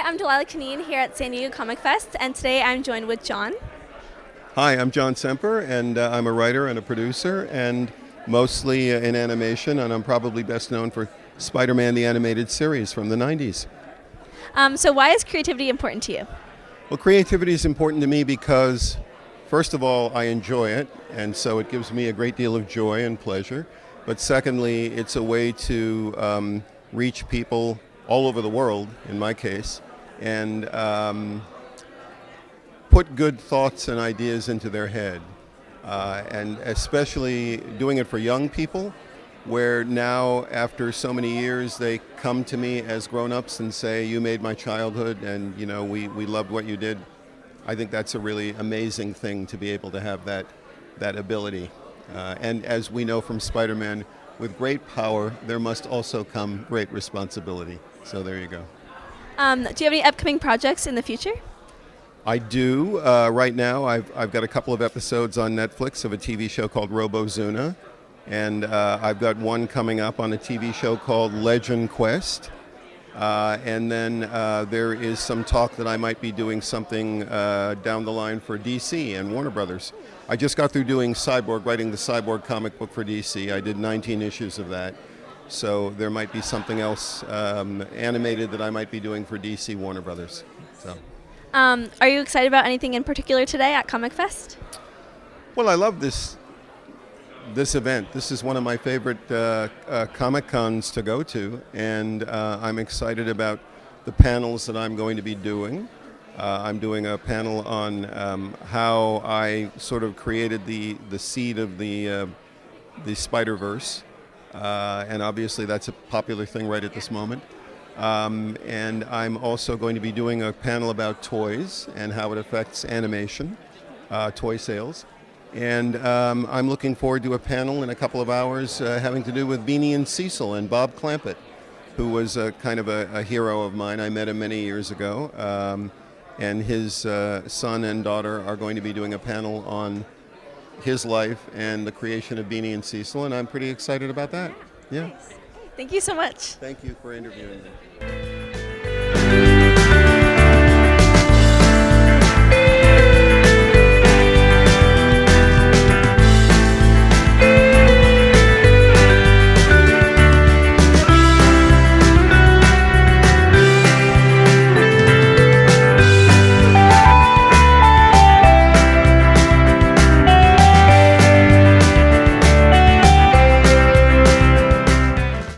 Daniela Canine here at San Diego Comic Fest, and today I'm joined with John. Hi, I'm John Semper, and uh, I'm a writer and a producer, and mostly uh, in animation, and I'm probably best known for Spider Man the Animated Series from the 90s. Um, so, why is creativity important to you? Well, creativity is important to me because, first of all, I enjoy it, and so it gives me a great deal of joy and pleasure. But secondly, it's a way to um, reach people all over the world, in my case, and um, put good thoughts and ideas into their head. Uh, and especially doing it for young people, where now, after so many years, they come to me as grown-ups and say, "You made my childhood, and you know we, we loved what you did." I think that's a really amazing thing to be able to have that that ability. Uh, and as we know from Spider-Man, with great power, there must also come great responsibility. So there you go. Um, do you have any upcoming projects in the future? I do. Uh, right now, I've, I've got a couple of episodes on Netflix of a TV show called Robozuna. And uh, I've got one coming up on a TV show called Legend Quest. Uh, and then uh, there is some talk that I might be doing something uh, down the line for DC and Warner Brothers. I just got through doing Cyborg, writing the Cyborg comic book for DC. I did 19 issues of that. So there might be something else um, animated that I might be doing for DC Warner Brothers. So. Um, are you excited about anything in particular today at Comic Fest? Well, I love this this event. This is one of my favorite uh, uh, Comic Cons to go to, and uh, I'm excited about the panels that I'm going to be doing. Uh, I'm doing a panel on um, how I sort of created the the seed of the uh, the Spider Verse, uh, and obviously that's a popular thing right at this moment. Um, and I'm also going to be doing a panel about toys and how it affects animation, toy sales. And um, I'm looking forward to a panel in a couple of hours uh, having to do with Beany and Cecil and Bob Clampett, who was a, kind of a, a hero of mine. I met him many years ago. Um, and his uh, son and daughter are going to be doing a panel on his life and the creation of Beany and Cecil, and I'm pretty excited about that. Yeah. yeah. Thank you so much. Thank you for interviewing me.